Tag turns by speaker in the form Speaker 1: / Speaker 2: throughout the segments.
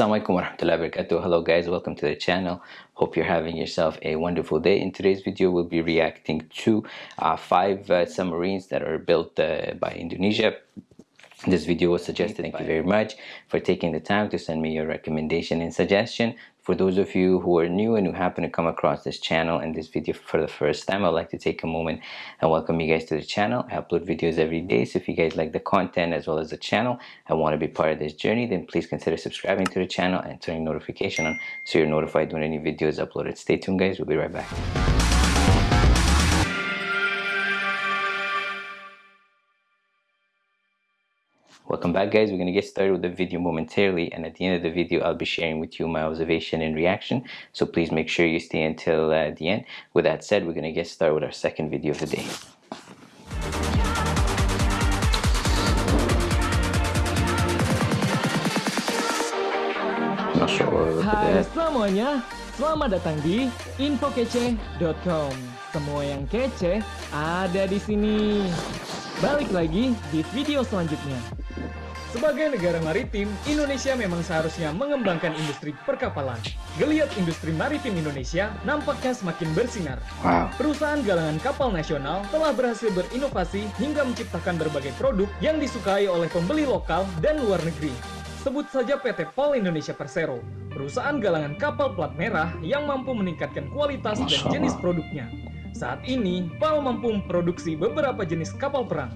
Speaker 1: Assalamualaikum warahmatullahi wabarakatuh. Hello guys, welcome to the channel. Hope you're having yourself a wonderful day. In today's video, we'll be reacting to uh, five uh, submarines that are built uh, by Indonesia. This video was suggested. Thank you very much for taking the time to send me your recommendation and suggestion. For those of you who are new and who happen to come across this channel and this video for the first time, I'd like to take a moment and welcome you guys to the channel. I upload videos every day, so if you guys like the content as well as the channel and want to be part of this journey, then please consider subscribing to the channel and turning notification on so you're notified when any video is uploaded. Stay tuned guys, we'll be right back. Welcome back guys, we're going to get started with the video momentarily and at the end of the video I'll be sharing with you my observation and reaction so please make sure you stay until uh, the end. With that said, we're going to get started with our second video of the day.
Speaker 2: Hai semuanya, selamat datang di infokece.com. Semua yang kece ada di sini. Balik lagi di video selanjutnya. Sebagai negara maritim, Indonesia memang seharusnya mengembangkan industri perkapalan. Geliat industri maritim Indonesia nampaknya semakin bersinar.
Speaker 1: Wow.
Speaker 2: Perusahaan galangan kapal nasional telah berhasil berinovasi hingga menciptakan berbagai produk yang disukai oleh pembeli lokal dan luar negeri. Sebut saja PT POL Indonesia Persero, perusahaan galangan kapal plat merah yang mampu meningkatkan kualitas dan jenis produknya. Saat ini, PAL mampu memproduksi beberapa jenis kapal perang,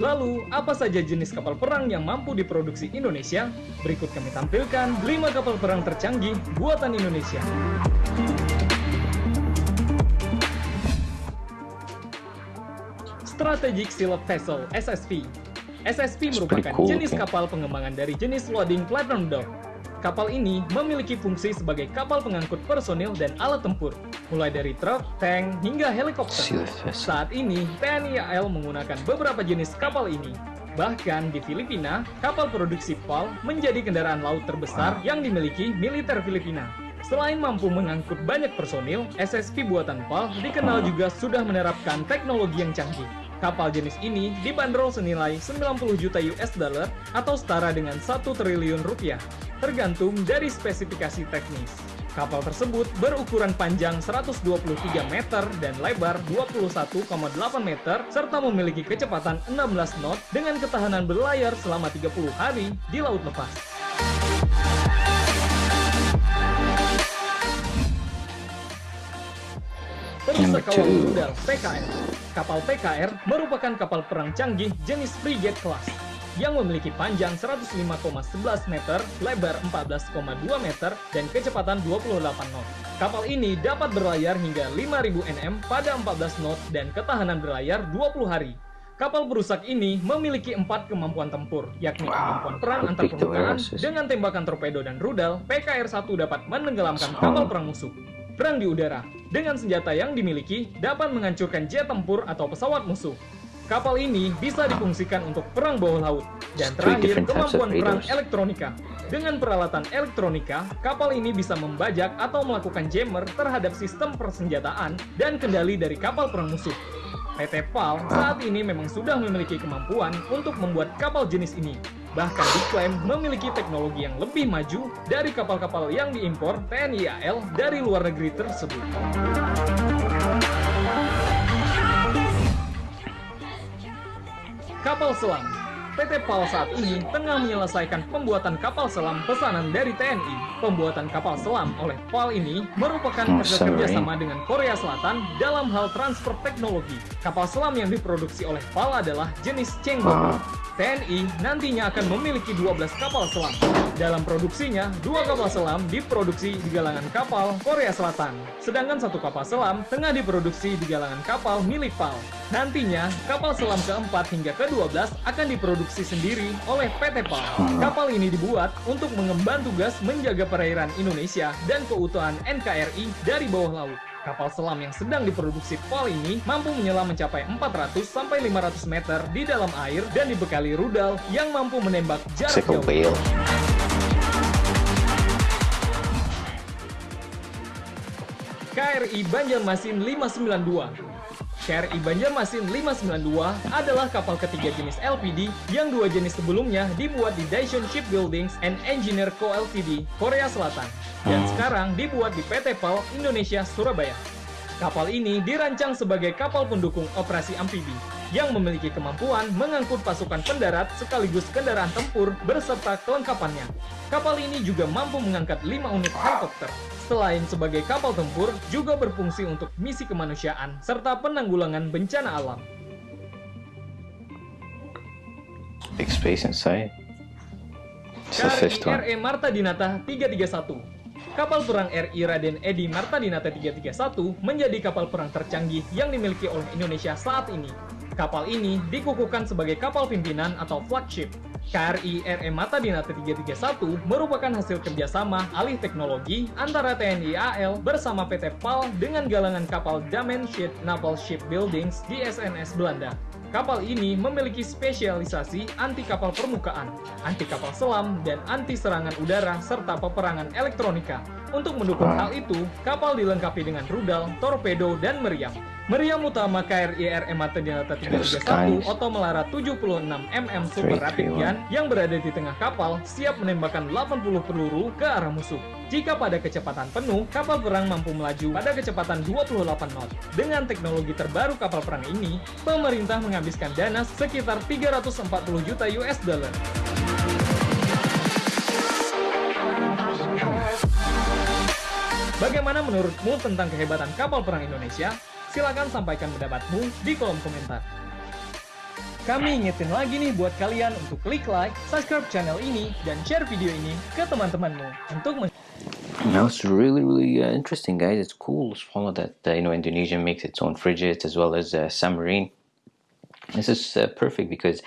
Speaker 2: Lalu, apa saja jenis kapal perang yang mampu diproduksi Indonesia? Berikut kami tampilkan 5 kapal perang tercanggih buatan Indonesia. Strategic Sealed Vessel SSV SSV merupakan
Speaker 1: cool,
Speaker 2: jenis
Speaker 1: okay.
Speaker 2: kapal pengembangan dari jenis loading platform dock Kapal ini memiliki fungsi sebagai kapal pengangkut personil dan alat tempur, mulai dari truk, tank, hingga helikopter. Saat ini, TNI AL menggunakan beberapa jenis kapal ini. Bahkan di Filipina, kapal produksi PAL menjadi kendaraan laut terbesar yang dimiliki militer Filipina. Selain mampu mengangkut banyak personil, SSV buatan PAL dikenal juga sudah menerapkan teknologi yang canggih. Kapal jenis ini dibanderol senilai 90 juta US dollar atau setara dengan 1 triliun rupiah tergantung dari spesifikasi teknis. Kapal tersebut berukuran panjang 123 meter dan lebar 21,8 meter serta memiliki kecepatan 16 knot dengan ketahanan berlayar selama 30 hari di laut lepas. Terus kawal rudal PKR. Kapal PKR merupakan kapal perang canggih jenis frigate class yang memiliki panjang 105,11 meter, lebar 14,2 meter, dan kecepatan 28 knot. Kapal ini dapat berlayar hingga 5000 nm pada 14 knot dan ketahanan berlayar 20 hari. Kapal berusak ini memiliki empat kemampuan tempur, yakni kemampuan perang antar permukaan dengan tembakan torpedo dan rudal. PKR-1 dapat menenggelamkan kapal perang musuh. Perang di udara dengan senjata yang dimiliki dapat menghancurkan jet tempur atau pesawat musuh. Kapal ini bisa difungsikan untuk perang bawah laut. Dan terakhir, kemampuan perang elektronika. Dengan peralatan elektronika, kapal ini bisa membajak atau melakukan jammer terhadap sistem persenjataan dan kendali dari kapal perang musuh. PT PAL saat ini memang sudah memiliki kemampuan untuk membuat kapal jenis ini. Bahkan diklaim memiliki teknologi yang lebih maju dari kapal-kapal yang diimpor TNI AL dari luar negeri tersebut. Kapal selam PT PAL saat ini tengah menyelesaikan pembuatan kapal selam pesanan dari TNI. Pembuatan kapal selam oleh PAL ini merupakan
Speaker 1: Oh,
Speaker 2: kerja kerjasama dengan Korea Selatan dalam hal transfer teknologi. Kapal selam yang diproduksi oleh PAL adalah jenis Chenggong.
Speaker 1: Wow.
Speaker 2: TNI nantinya akan memiliki 12 kapal selam. Dalam produksinya, dua kapal selam diproduksi di galangan kapal Korea Selatan. Sedangkan satu kapal selam tengah diproduksi di galangan kapal milik PAL. Nantinya, kapal selam keempat hingga ke-12 akan diproduksi sendiri oleh PT PAL. Kapal ini dibuat untuk mengemban tugas menjaga perairan Indonesia dan keutuhan NKRI dari bawah laut. Kapal selam yang sedang diproduksi PAL ini mampu menyelam mencapai 400 sampai 500 meter di dalam air dan dibekali rudal yang mampu menembak jarak jauh. KRI Banjarmasin 592 KRI Banjarmasin 592 adalah kapal ketiga jenis LPD yang dua jenis sebelumnya dibuat di Daishun Shipbuildings and Engineer Co. Ltd, Korea Selatan, dan hmm. sekarang dibuat di PT PAL Indonesia Surabaya. Kapal ini dirancang sebagai kapal pendukung operasi amfibi yang memiliki kemampuan mengangkut pasukan pendarat sekaligus kendaraan tempur beserta kelengkapannya. Kapal ini juga mampu mengangkat 5 unit helikopter. Selain sebagai kapal tempur, juga berfungsi untuk misi kemanusiaan serta penanggulangan bencana alam.
Speaker 1: Big space inside.
Speaker 2: KRI RE Marta Dinata 331 Kapal perang RI Raden Edi Marta Dinata 331 menjadi kapal perang tercanggih yang dimiliki oleh Indonesia saat ini. Kapal ini dikukuhkan sebagai kapal pimpinan atau flagship. KRI RE Mata Dinata 331 merupakan hasil kerjasama alih teknologi antara TNI AL bersama PT PAL dengan galangan kapal Damenschied Naval Shipbuildings di SNS Belanda. Kapal ini memiliki spesialisasi anti kapal permukaan, anti kapal selam, dan anti serangan udara serta peperangan elektronika. Untuk mendukung hal itu, kapal dilengkapi dengan rudal, torpedo, dan meriam. Meriam utama KRI RM Dinata 331 Oto Melara 76 mm Super Rapid Gun yang berada di tengah kapal siap menembakkan 80 peluru ke arah musuh. Jika pada kecepatan penuh, kapal perang mampu melaju pada kecepatan 28 knot. Dengan teknologi terbaru kapal perang ini, pemerintah menghabiskan dana sekitar 340 juta US dollar. Bagaimana menurutmu tentang kehebatan kapal perang Indonesia? Silahkan sampaikan pendapatmu di kolom komentar. Kami ingetin lagi nih buat kalian untuk klik like, subscribe channel ini, dan share video ini ke teman-temanmu untuk
Speaker 1: Now it's really really uh, interesting guys. It's cool to follow that uh, you know Indonesia makes its own frigates as well as uh, submarine. This is uh, perfect because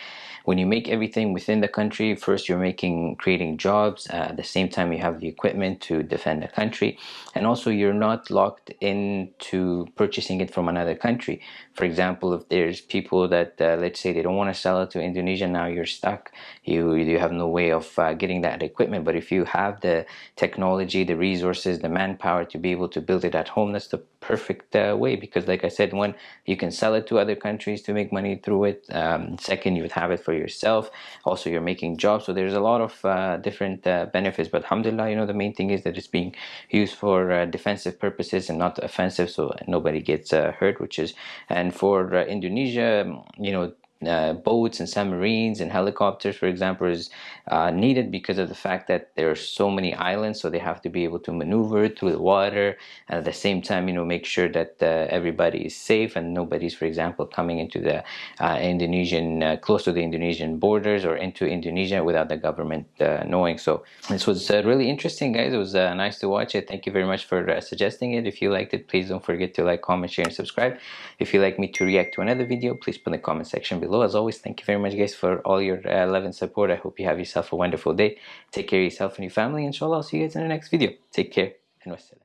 Speaker 1: when you make everything within the country first you're making creating jobs uh, at the same time you have the equipment to defend the country and also you're not locked into purchasing it from another country. For example if there's people that uh, let's say they don't want to sell it to Indonesia now you're stuck. You you have no way of uh, getting that equipment but if you have the technology the resources the manpower to be able to build it at home that's the perfect uh, way because like I said one you can sell it to other countries to make money through it um, second you would have it for yourself. Also you're making jobs so there's a lot of uh, different uh, benefits but alhamdulillah you know the main thing is that it's being used for uh, defensive purposes and not offensive so nobody gets uh, hurt which is and for uh, Indonesia you know uh, boats and submarines and helicopters for example is uh, needed because of the fact that there are so many islands so they have to be able to maneuver through the water and at the same time you know make sure that uh, everybody is safe and nobody's for example coming into the uh, Indonesian uh, close to the Indonesian borders or into Indonesia without the government uh, knowing. So this was really interesting guys. It was nice to watch it. Thank you very much for suggesting it. If you liked it please don't forget to like comment share and subscribe. If you'd like me to react to another video please put in the comment section below as always thank you very much guys for all your uh, love and support. I hope you have yourself a wonderful day. Take care of yourself and your family inshallah i'll see you guys in the next video. Take care and wassalam